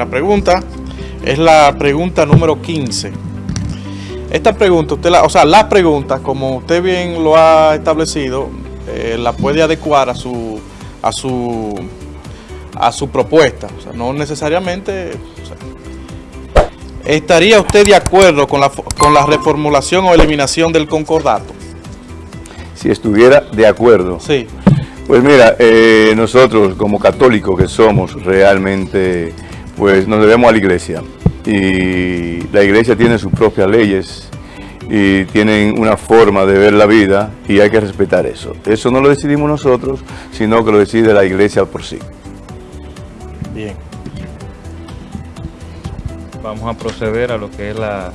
La pregunta es la pregunta número 15. Esta pregunta, usted la, o sea, la pregunta, como usted bien lo ha establecido, eh, la puede adecuar a su, a su, a su propuesta. O sea, no necesariamente... o sea, ¿Estaría usted de acuerdo con la, con la reformulación o eliminación del concordato? Si estuviera de acuerdo. Sí. Pues mira, eh, nosotros como católicos que somos realmente, pues nos debemos a la iglesia. Y la iglesia tiene sus propias leyes y tienen una forma de ver la vida y hay que respetar eso. Eso no lo decidimos nosotros, sino que lo decide la iglesia por sí. Bien. Vamos a proceder a lo que es la